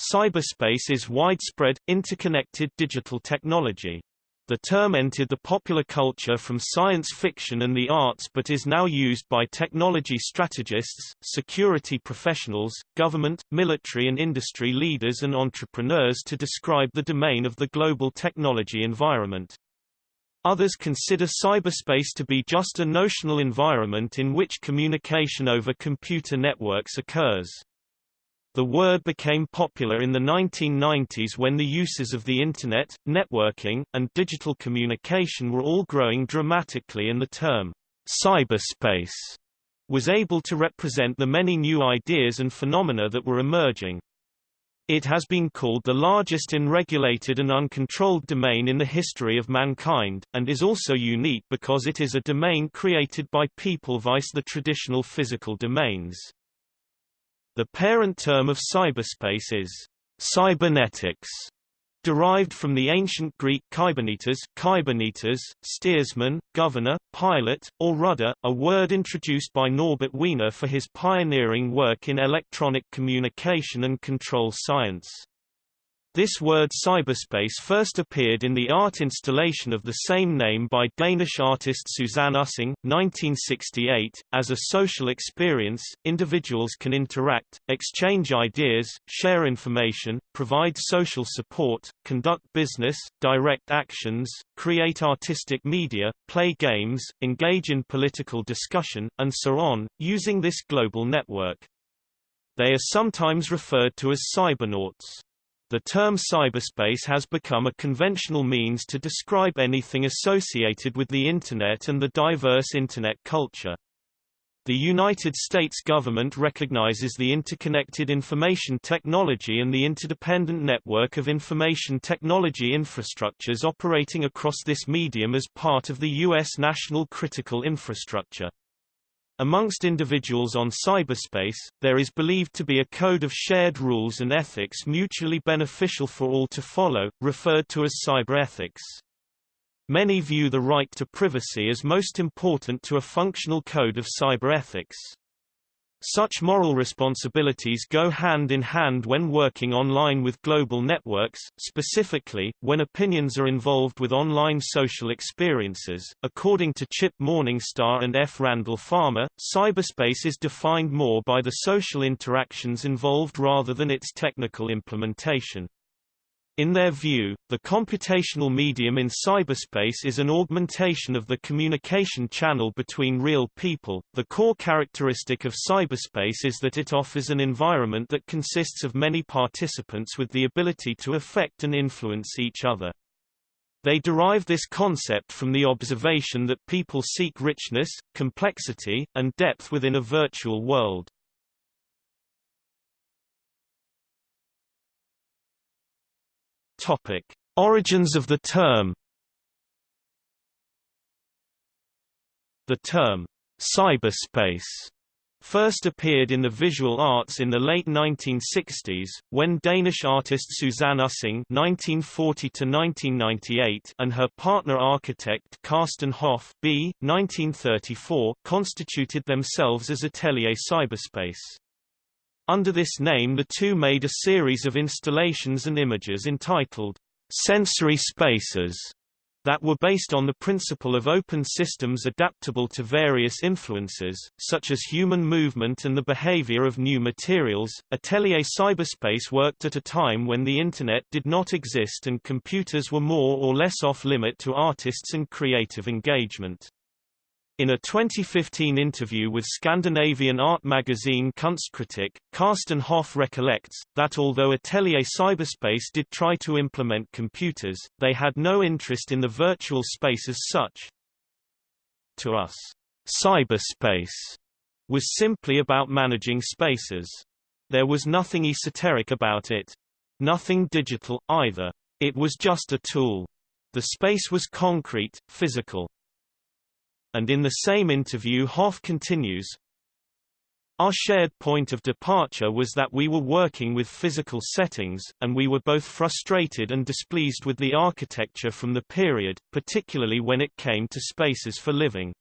Cyberspace is widespread, interconnected digital technology. The term entered the popular culture from science fiction and the arts but is now used by technology strategists, security professionals, government, military and industry leaders and entrepreneurs to describe the domain of the global technology environment. Others consider cyberspace to be just a notional environment in which communication over computer networks occurs. The word became popular in the 1990s when the uses of the Internet, networking, and digital communication were all growing dramatically and the term, cyberspace, was able to represent the many new ideas and phenomena that were emerging. It has been called the largest unregulated and uncontrolled domain in the history of mankind, and is also unique because it is a domain created by people vice the traditional physical domains. The parent term of cyberspace is cybernetics, derived from the ancient Greek kybernetes, kybernetes, steersman, governor, pilot, or rudder, a word introduced by Norbert Wiener for his pioneering work in electronic communication and control science. This word cyberspace first appeared in the art installation of the same name by Danish artist Susanne Ussing, 1968. As a social experience, individuals can interact, exchange ideas, share information, provide social support, conduct business, direct actions, create artistic media, play games, engage in political discussion, and so on, using this global network. They are sometimes referred to as cybernauts. The term cyberspace has become a conventional means to describe anything associated with the Internet and the diverse Internet culture. The United States government recognizes the interconnected information technology and the interdependent network of information technology infrastructures operating across this medium as part of the U.S. national critical infrastructure. Amongst individuals on cyberspace, there is believed to be a code of shared rules and ethics mutually beneficial for all to follow, referred to as cyberethics. Many view the right to privacy as most important to a functional code of cyberethics. Such moral responsibilities go hand in hand when working online with global networks, specifically, when opinions are involved with online social experiences. According to Chip Morningstar and F. Randall Farmer, cyberspace is defined more by the social interactions involved rather than its technical implementation. In their view, the computational medium in cyberspace is an augmentation of the communication channel between real people. The core characteristic of cyberspace is that it offers an environment that consists of many participants with the ability to affect and influence each other. They derive this concept from the observation that people seek richness, complexity, and depth within a virtual world. Topic: Origins of the term. The term cyberspace first appeared in the visual arts in the late 1960s, when Danish artist Susanne Ussing (1940–1998) and her partner architect Carsten Hoff (b. 1934) constituted themselves as Atelier Cyberspace. Under this name the two made a series of installations and images entitled sensory spaces that were based on the principle of open systems adaptable to various influences, such as human movement and the behavior of new materials. Atelier Cyberspace worked at a time when the Internet did not exist and computers were more or less off limit to artists and creative engagement. In a 2015 interview with Scandinavian art magazine Kunstkritikk, Carsten Hoff recollects, that although Atelier Cyberspace did try to implement computers, they had no interest in the virtual space as such. To us, cyberspace was simply about managing spaces. There was nothing esoteric about it. Nothing digital, either. It was just a tool. The space was concrete, physical. And in the same interview Hoff continues, our shared point of departure was that we were working with physical settings, and we were both frustrated and displeased with the architecture from the period, particularly when it came to spaces for living.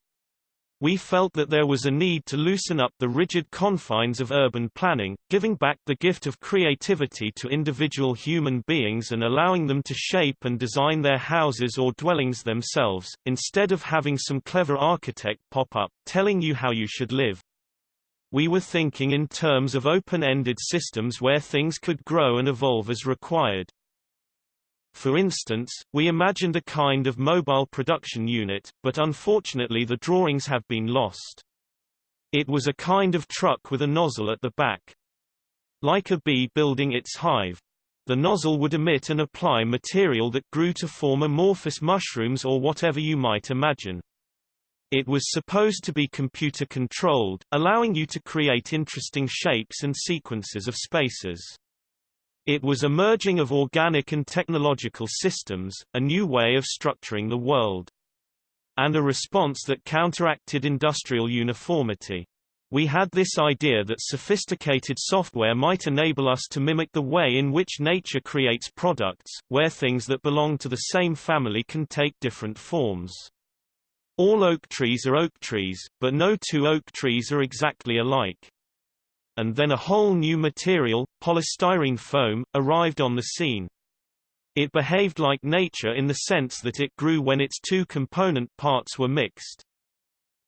We felt that there was a need to loosen up the rigid confines of urban planning, giving back the gift of creativity to individual human beings and allowing them to shape and design their houses or dwellings themselves, instead of having some clever architect pop up, telling you how you should live. We were thinking in terms of open-ended systems where things could grow and evolve as required. For instance, we imagined a kind of mobile production unit, but unfortunately the drawings have been lost. It was a kind of truck with a nozzle at the back. Like a bee building its hive. The nozzle would emit and apply material that grew to form amorphous mushrooms or whatever you might imagine. It was supposed to be computer-controlled, allowing you to create interesting shapes and sequences of spaces. It was a merging of organic and technological systems, a new way of structuring the world. And a response that counteracted industrial uniformity. We had this idea that sophisticated software might enable us to mimic the way in which nature creates products, where things that belong to the same family can take different forms. All oak trees are oak trees, but no two oak trees are exactly alike and then a whole new material, polystyrene foam, arrived on the scene. It behaved like nature in the sense that it grew when its two component parts were mixed.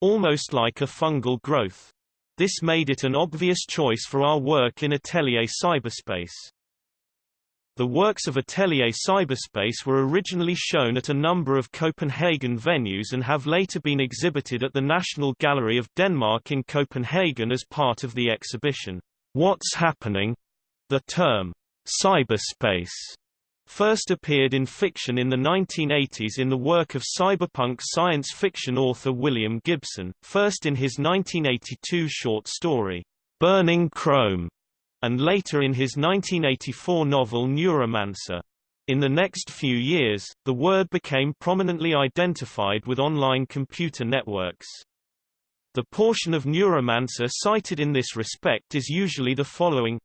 Almost like a fungal growth. This made it an obvious choice for our work in Atelier Cyberspace. The works of Atelier Cyberspace were originally shown at a number of Copenhagen venues and have later been exhibited at the National Gallery of Denmark in Copenhagen as part of the exhibition, What's Happening? The term, cyberspace, first appeared in fiction in the 1980s in the work of cyberpunk science fiction author William Gibson, first in his 1982 short story, Burning Chrome, and later in his 1984 novel Neuromancer. In the next few years, the word became prominently identified with online computer networks. The portion of Neuromancer cited in this respect is usually the following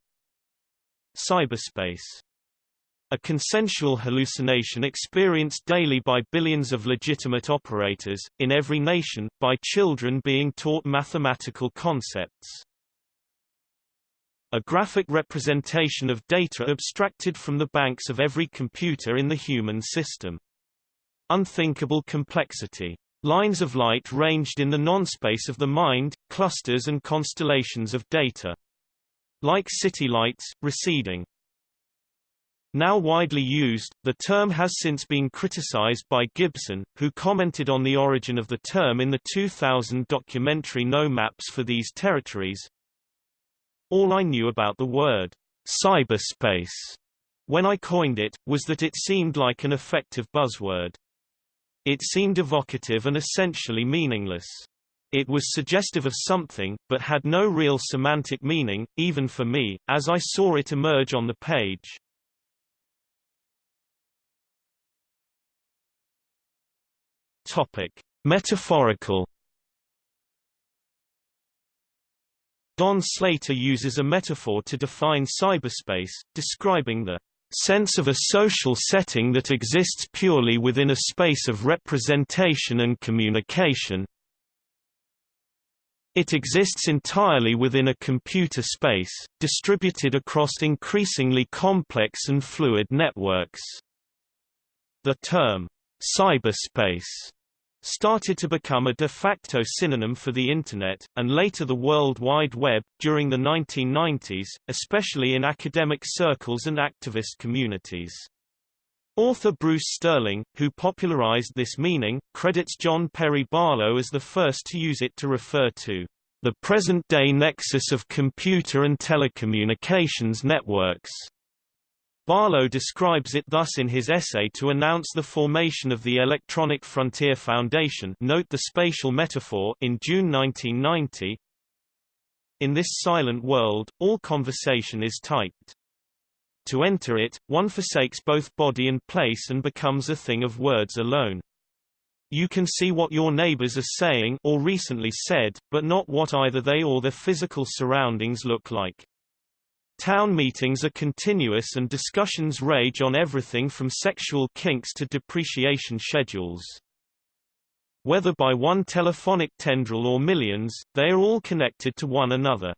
Cyberspace a consensual hallucination experienced daily by billions of legitimate operators, in every nation, by children being taught mathematical concepts a graphic representation of data abstracted from the banks of every computer in the human system. Unthinkable complexity. Lines of light ranged in the non-space of the mind, clusters and constellations of data. Like city lights, receding. Now widely used, the term has since been criticized by Gibson, who commented on the origin of the term in the 2000 documentary No Maps for These Territories, all I knew about the word cyberspace when I coined it, was that it seemed like an effective buzzword. It seemed evocative and essentially meaningless. It was suggestive of something, but had no real semantic meaning, even for me, as I saw it emerge on the page. Topic. Metaphorical Don Slater uses a metaphor to define cyberspace, describing the sense of a social setting that exists purely within a space of representation and communication. It exists entirely within a computer space, distributed across increasingly complex and fluid networks. The term, cyberspace started to become a de facto synonym for the Internet, and later the World Wide Web, during the 1990s, especially in academic circles and activist communities. Author Bruce Sterling, who popularized this meaning, credits John Perry Barlow as the first to use it to refer to the present-day nexus of computer and telecommunications networks. Barlow describes it thus in his essay to announce the formation of the Electronic Frontier Foundation note the spatial metaphor in June 1990. In this silent world, all conversation is typed. To enter it, one forsakes both body and place and becomes a thing of words alone. You can see what your neighbors are saying or recently said, but not what either they or their physical surroundings look like. Town meetings are continuous and discussions rage on everything from sexual kinks to depreciation schedules. Whether by one telephonic tendril or millions, they are all connected to one another.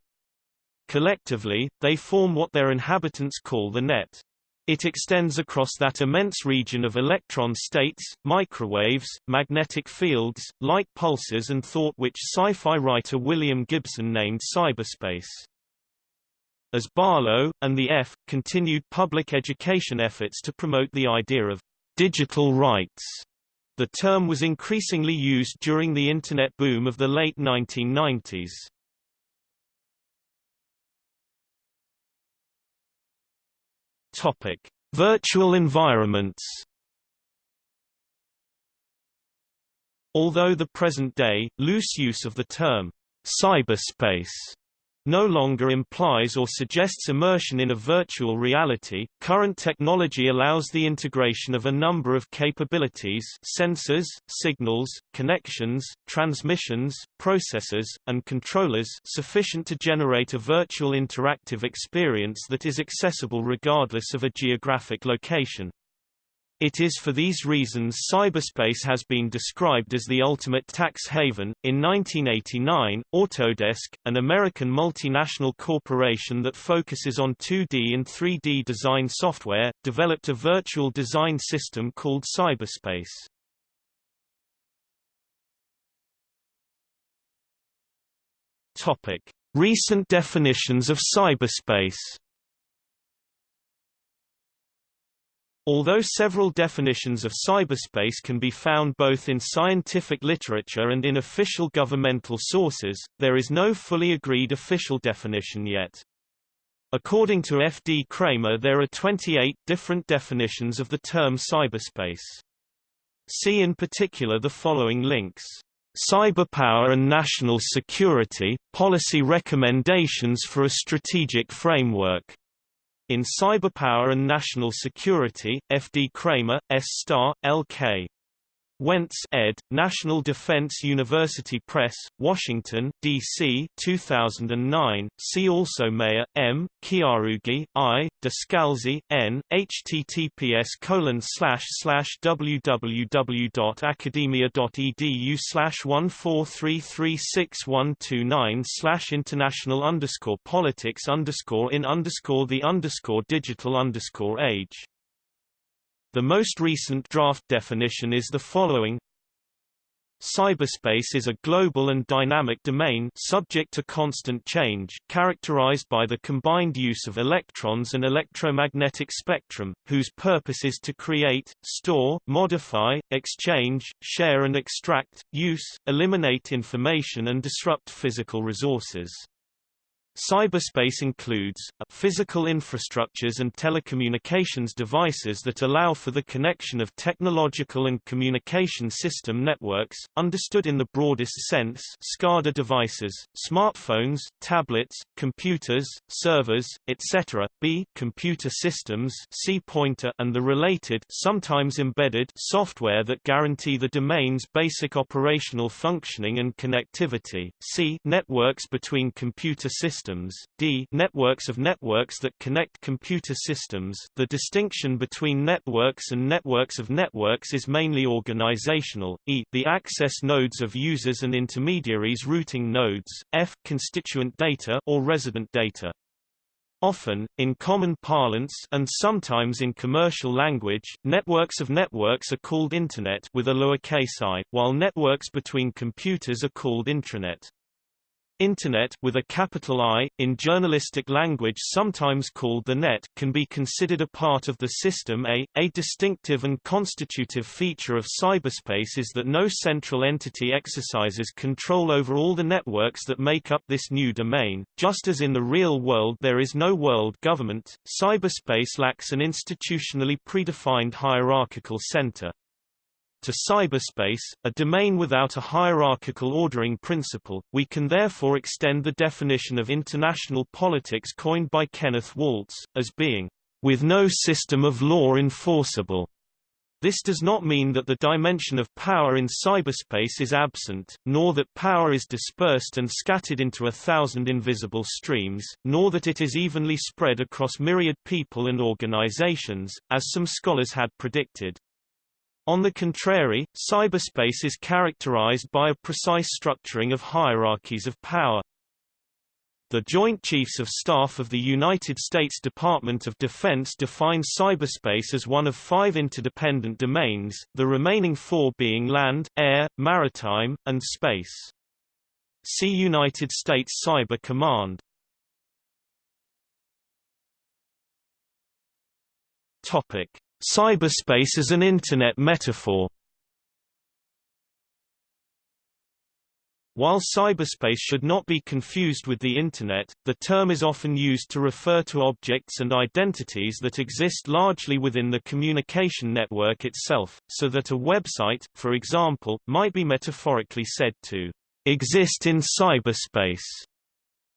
Collectively, they form what their inhabitants call the net. It extends across that immense region of electron states, microwaves, magnetic fields, light pulses and thought which sci-fi writer William Gibson named cyberspace. As Barlow, and the EFF, continued public education efforts to promote the idea of digital rights, the term was increasingly used during the Internet boom of the late 1990s. Topic: Virtual environments. Although the present-day, loose use of the term cyberspace no longer implies or suggests immersion in a virtual reality. Current technology allows the integration of a number of capabilities sensors, signals, connections, transmissions, processors, and controllers sufficient to generate a virtual interactive experience that is accessible regardless of a geographic location. It is for these reasons cyberspace has been described as the ultimate tax haven. In 1989, Autodesk, an American multinational corporation that focuses on 2D and 3D design software, developed a virtual design system called Cyberspace. Topic: Recent definitions of cyberspace. Although several definitions of cyberspace can be found both in scientific literature and in official governmental sources, there is no fully agreed official definition yet. According to F. D. Kramer there are 28 different definitions of the term cyberspace. See in particular the following links. Cyberpower and National Security, Policy Recommendations for a Strategic Framework in Cyberpower and National Security, F. D. Kramer, S. Star, L. K. Wentz ed., National Defense University Press, Washington, D.C. 2009. See also Mayer, M., Chiarugi, I., Descalzi, N., https colon slash slash www.academia.edu slash 143361129 slash international underscore politics underscore in underscore the underscore digital underscore age the most recent draft definition is the following Cyberspace is a global and dynamic domain subject to constant change, characterized by the combined use of electrons and electromagnetic spectrum, whose purpose is to create, store, modify, exchange, share and extract, use, eliminate information and disrupt physical resources. Cyberspace includes, uh, physical infrastructures and telecommunications devices that allow for the connection of technological and communication system networks, understood in the broadest sense SCADA devices, smartphones, tablets, computers, servers, etc. b. Computer systems C pointer and the related sometimes embedded software that guarantee the domain's basic operational functioning and connectivity. C. Networks between computer systems systems d networks of networks that connect computer systems the distinction between networks and networks of networks is mainly organizational, e the access nodes of users and intermediaries routing nodes, f constituent data or resident data. Often, in common parlance and sometimes in commercial language, networks of networks are called Internet with a lowercase i, while networks between computers are called intranet. Internet with a capital I, in journalistic language sometimes called the net, can be considered a part of the system A. A distinctive and constitutive feature of cyberspace is that no central entity exercises control over all the networks that make up this new domain. Just as in the real world there is no world government, cyberspace lacks an institutionally predefined hierarchical center to cyberspace, a domain without a hierarchical ordering principle, we can therefore extend the definition of international politics coined by Kenneth Waltz, as being, with no system of law enforceable. This does not mean that the dimension of power in cyberspace is absent, nor that power is dispersed and scattered into a thousand invisible streams, nor that it is evenly spread across myriad people and organizations, as some scholars had predicted. On the contrary, cyberspace is characterized by a precise structuring of hierarchies of power. The Joint Chiefs of Staff of the United States Department of Defense define cyberspace as one of five interdependent domains, the remaining four being land, air, maritime, and space. See United States Cyber Command. Topic: Cyberspace as an Internet metaphor While cyberspace should not be confused with the Internet, the term is often used to refer to objects and identities that exist largely within the communication network itself, so that a website, for example, might be metaphorically said to exist in cyberspace.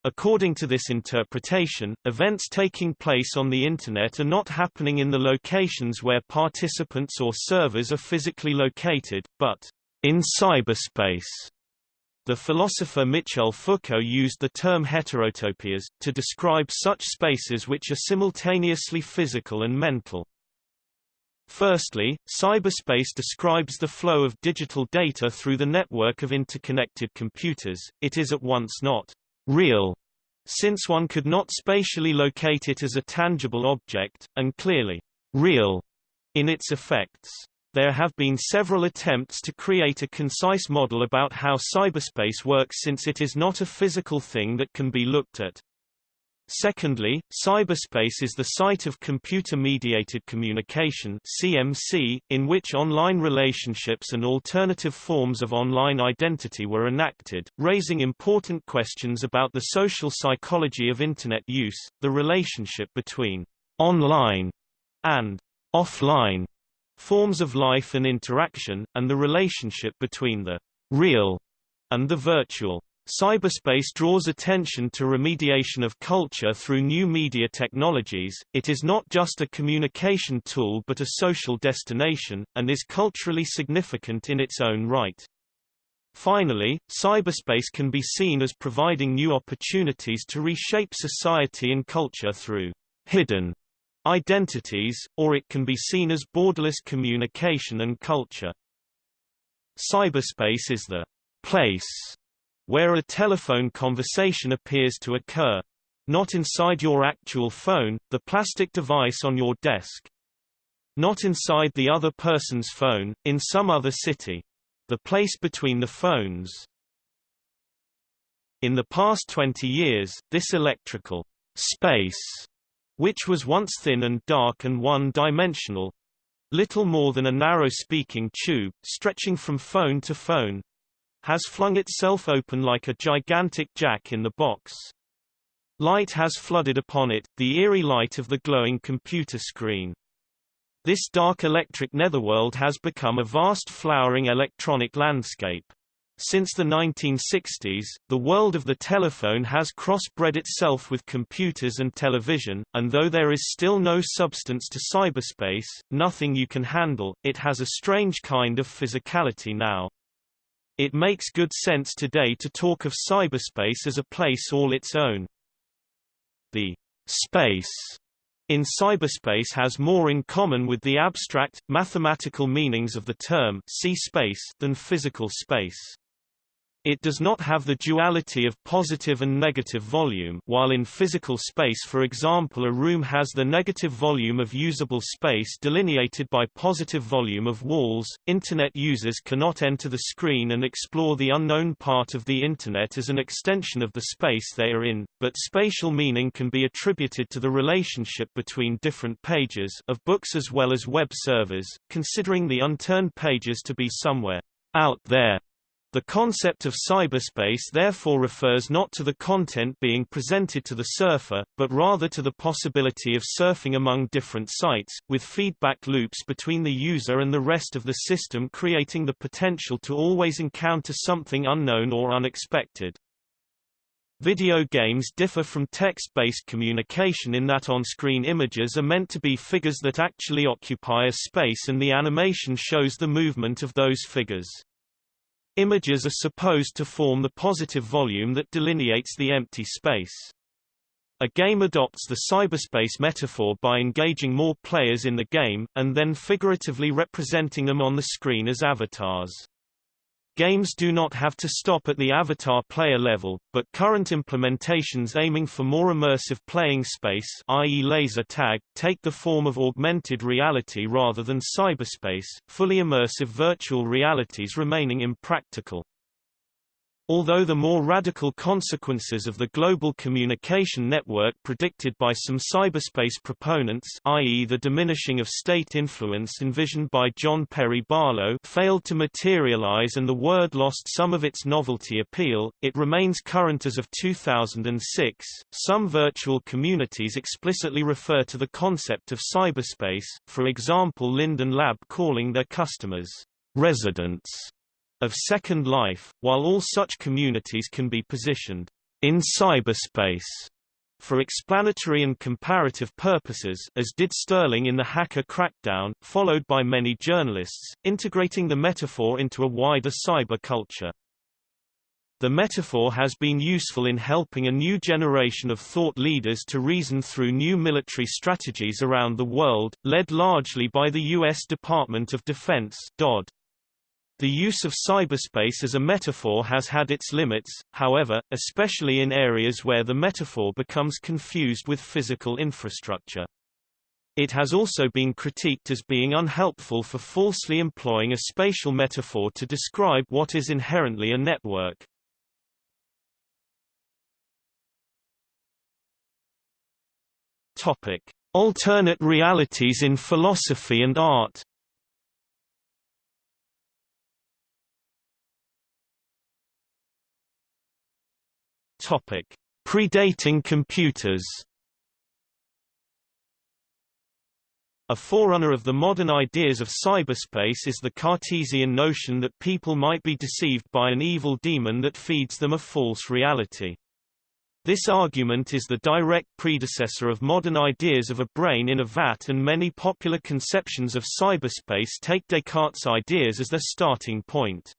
According to this interpretation, events taking place on the Internet are not happening in the locations where participants or servers are physically located, but in cyberspace. The philosopher Michel Foucault used the term heterotopias, to describe such spaces which are simultaneously physical and mental. Firstly, cyberspace describes the flow of digital data through the network of interconnected computers, it is at once not real, since one could not spatially locate it as a tangible object, and clearly real in its effects. There have been several attempts to create a concise model about how cyberspace works since it is not a physical thing that can be looked at. Secondly, cyberspace is the site of computer-mediated communication (CMC), in which online relationships and alternative forms of online identity were enacted, raising important questions about the social psychology of internet use, the relationship between online and offline forms of life and interaction, and the relationship between the real and the virtual. Cyberspace draws attention to remediation of culture through new media technologies, it is not just a communication tool but a social destination, and is culturally significant in its own right. Finally, cyberspace can be seen as providing new opportunities to reshape society and culture through hidden identities, or it can be seen as borderless communication and culture. Cyberspace is the place where a telephone conversation appears to occur. Not inside your actual phone, the plastic device on your desk. Not inside the other person's phone, in some other city. The place between the phones. In the past 20 years, this electrical space, which was once thin and dark and one-dimensional, little more than a narrow speaking tube, stretching from phone to phone, has flung itself open like a gigantic jack in the box. Light has flooded upon it, the eerie light of the glowing computer screen. This dark electric netherworld has become a vast flowering electronic landscape. Since the 1960s, the world of the telephone has crossbred itself with computers and television, and though there is still no substance to cyberspace, nothing you can handle, it has a strange kind of physicality now. It makes good sense today to talk of cyberspace as a place all its own. The space in cyberspace has more in common with the abstract, mathematical meanings of the term see space than physical space. It does not have the duality of positive and negative volume while in physical space for example a room has the negative volume of usable space delineated by positive volume of walls, Internet users cannot enter the screen and explore the unknown part of the Internet as an extension of the space they are in, but spatial meaning can be attributed to the relationship between different pages of books as well as web servers, considering the unturned pages to be somewhere out there the concept of cyberspace therefore refers not to the content being presented to the surfer, but rather to the possibility of surfing among different sites, with feedback loops between the user and the rest of the system creating the potential to always encounter something unknown or unexpected. Video games differ from text-based communication in that on-screen images are meant to be figures that actually occupy a space and the animation shows the movement of those figures. Images are supposed to form the positive volume that delineates the empty space. A game adopts the cyberspace metaphor by engaging more players in the game, and then figuratively representing them on the screen as avatars. Games do not have to stop at the avatar player level, but current implementations aiming for more immersive playing space i.e. laser tag, take the form of augmented reality rather than cyberspace, fully immersive virtual realities remaining impractical. Although the more radical consequences of the global communication network predicted by some cyberspace proponents i.e. the diminishing of state influence envisioned by John Perry Barlow failed to materialize and the word lost some of its novelty appeal, it remains current as of 2006. Some virtual communities explicitly refer to the concept of cyberspace, for example Linden Lab calling their customers residents of Second Life, while all such communities can be positioned in cyberspace for explanatory and comparative purposes as did Sterling in the hacker crackdown, followed by many journalists, integrating the metaphor into a wider cyber culture. The metaphor has been useful in helping a new generation of thought leaders to reason through new military strategies around the world, led largely by the U.S. Department of Defense DoD. The use of cyberspace as a metaphor has had its limits, however, especially in areas where the metaphor becomes confused with physical infrastructure. It has also been critiqued as being unhelpful for falsely employing a spatial metaphor to describe what is inherently a network. Topic: Alternate realities in philosophy and art. Topic: Predating computers. A forerunner of the modern ideas of cyberspace is the Cartesian notion that people might be deceived by an evil demon that feeds them a false reality. This argument is the direct predecessor of modern ideas of a brain in a vat and many popular conceptions of cyberspace take Descartes' ideas as their starting point.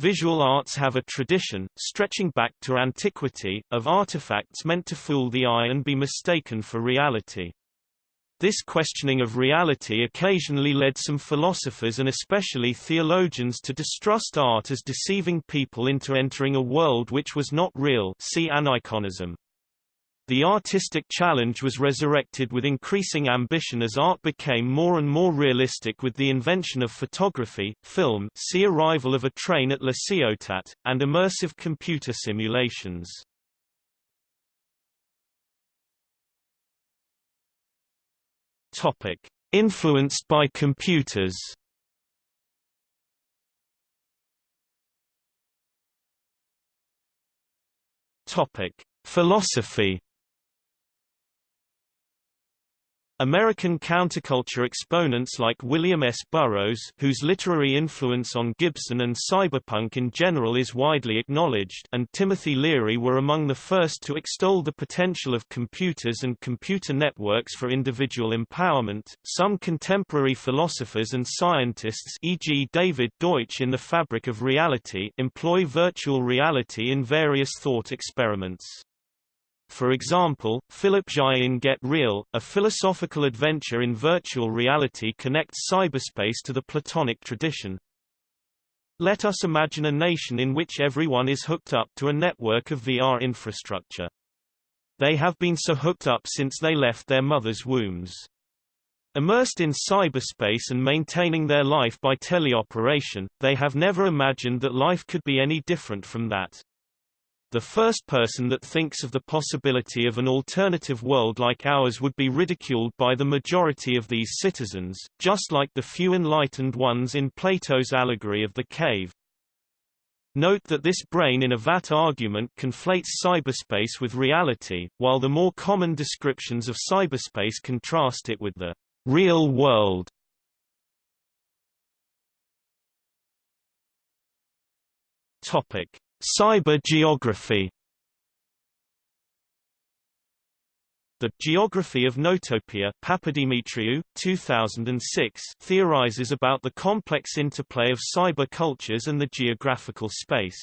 Visual arts have a tradition, stretching back to antiquity, of artifacts meant to fool the eye and be mistaken for reality. This questioning of reality occasionally led some philosophers and especially theologians to distrust art as deceiving people into entering a world which was not real see aniconism. The artistic challenge was resurrected with increasing ambition as art became more and more realistic with the invention of photography, film see Arrival of a Train at La Ciotat, and immersive computer simulations. Influenced by computers. Philosophy American counterculture exponents like William S. Burroughs whose literary influence on Gibson and cyberpunk in general is widely acknowledged and Timothy Leary were among the first to extol the potential of computers and computer networks for individual empowerment. Some contemporary philosophers and scientists e.g. David Deutsch in The Fabric of Reality employ virtual reality in various thought experiments. For example, Philip Zhai in Get Real, a philosophical adventure in virtual reality connects cyberspace to the Platonic tradition. Let us imagine a nation in which everyone is hooked up to a network of VR infrastructure. They have been so hooked up since they left their mother's wombs. Immersed in cyberspace and maintaining their life by teleoperation, they have never imagined that life could be any different from that. The first person that thinks of the possibility of an alternative world like ours would be ridiculed by the majority of these citizens, just like the few enlightened ones in Plato's allegory of the cave. Note that this brain in a vat argument conflates cyberspace with reality, while the more common descriptions of cyberspace contrast it with the real world. Topic: Cyber geography The Geography of Notopia Papadimitriou, 2006, theorizes about the complex interplay of cyber cultures and the geographical space.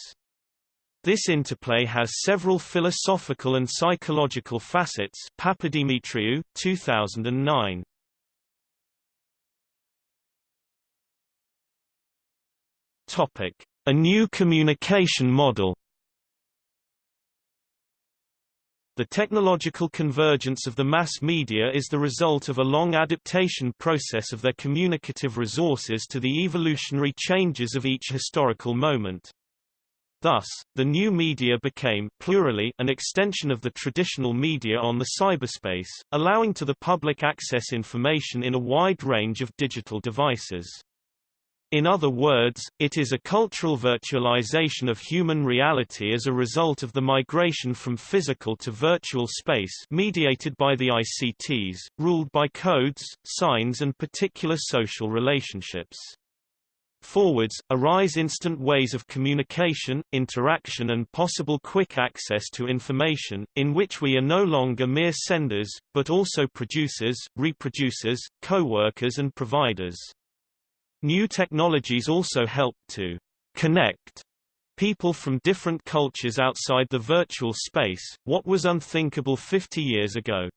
This interplay has several philosophical and psychological facets Papadimitriou, 2009. Topic: A new communication model. The technological convergence of the mass media is the result of a long adaptation process of their communicative resources to the evolutionary changes of each historical moment. Thus, the new media became plurally an extension of the traditional media on the cyberspace, allowing to the public access information in a wide range of digital devices. In other words, it is a cultural virtualization of human reality as a result of the migration from physical to virtual space mediated by the ICTs, ruled by codes, signs and particular social relationships. Forwards, arise instant ways of communication, interaction and possible quick access to information, in which we are no longer mere senders, but also producers, reproducers, co-workers and providers. New technologies also help to connect people from different cultures outside the virtual space, what was unthinkable 50 years ago.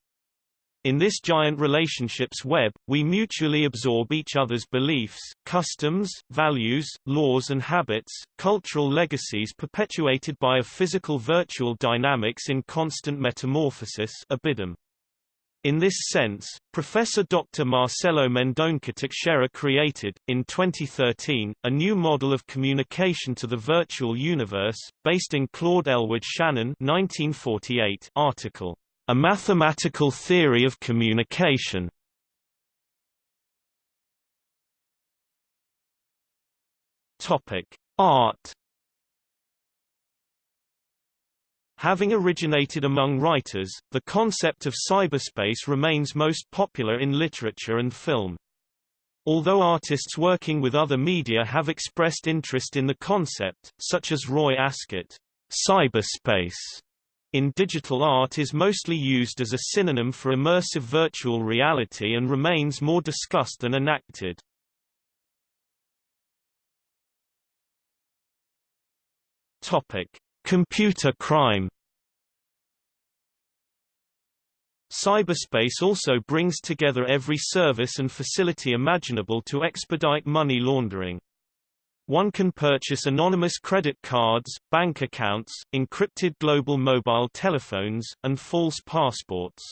In this giant relationships web, we mutually absorb each other's beliefs, customs, values, laws and habits, cultural legacies perpetuated by a physical virtual dynamics in constant metamorphosis ibidem. In this sense, Professor Dr. Marcelo Mendonça Teixeira created, in 2013, a new model of communication to the virtual universe, based in Claude Elwood Shannon 1948 article, A Mathematical Theory of Communication. Art Having originated among writers, the concept of cyberspace remains most popular in literature and film. Although artists working with other media have expressed interest in the concept, such as Roy Ascott, cyberspace in digital art is mostly used as a synonym for immersive virtual reality and remains more discussed than enacted. Topic: Computer crime Cyberspace also brings together every service and facility imaginable to expedite money laundering. One can purchase anonymous credit cards, bank accounts, encrypted global mobile telephones, and false passports.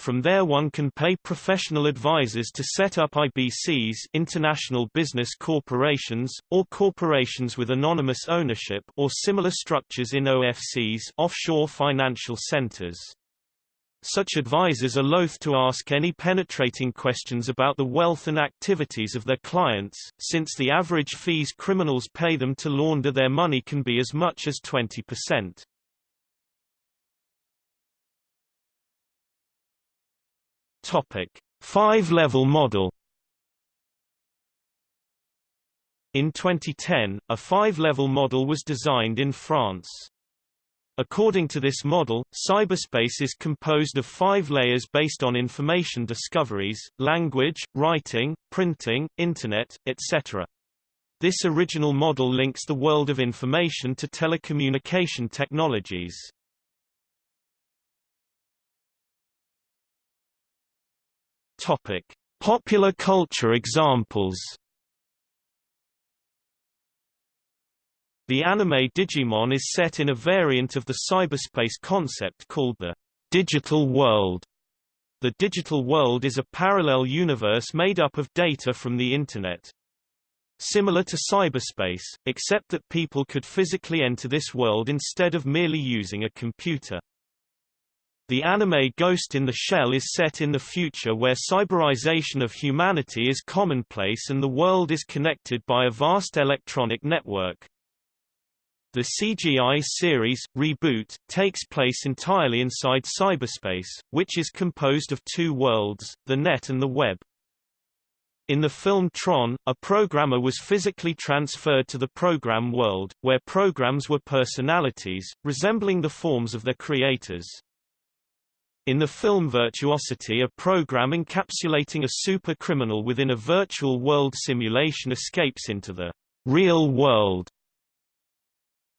From there one can pay professional advisors to set up IBCs international business corporations, or corporations with anonymous ownership or similar structures in OFCs offshore financial centers. Such advisors are loath to ask any penetrating questions about the wealth and activities of their clients, since the average fees criminals pay them to launder their money can be as much as 20%. Five-level model. In 2010, a five-level model was designed in France. According to this model, cyberspace is composed of five layers based on information discoveries, language, writing, printing, Internet, etc. This original model links the world of information to telecommunication technologies. Topic: Popular culture examples. The anime Digimon is set in a variant of the cyberspace concept called the digital world. The digital world is a parallel universe made up of data from the Internet. Similar to cyberspace, except that people could physically enter this world instead of merely using a computer. The anime Ghost in the Shell is set in the future where cyberization of humanity is commonplace and the world is connected by a vast electronic network. The CGI series, Reboot, takes place entirely inside cyberspace, which is composed of two worlds, the net and the web. In the film Tron, a programmer was physically transferred to the program world, where programs were personalities, resembling the forms of their creators. In the film Virtuosity a program encapsulating a super-criminal within a virtual world simulation escapes into the real world.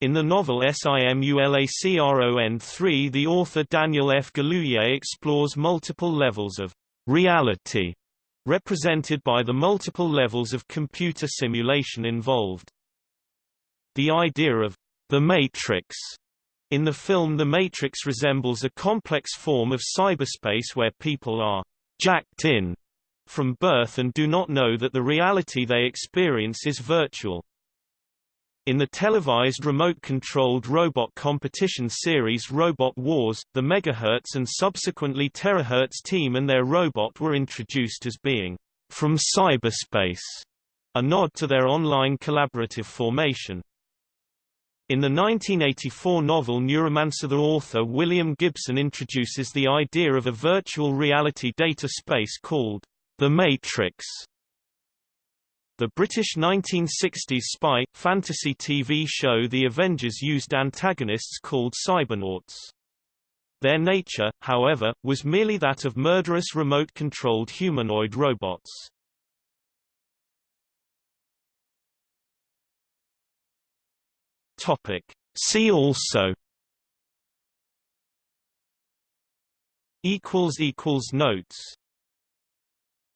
In the novel Simulacron 3 the author Daniel F. Galouye explores multiple levels of reality represented by the multiple levels of computer simulation involved. The idea of the Matrix in the film The Matrix resembles a complex form of cyberspace where people are jacked in from birth and do not know that the reality they experience is virtual. In the televised remote-controlled robot competition series Robot Wars, the Megahertz and subsequently Terahertz team and their robot were introduced as being from cyberspace, a nod to their online collaborative formation. In the 1984 novel Neuromancer the author William Gibson introduces the idea of a virtual reality data space called the Matrix. The British 1960s spy, fantasy TV show The Avengers used antagonists called cybernauts. Their nature, however, was merely that of murderous remote-controlled humanoid robots. Topic. See also Notes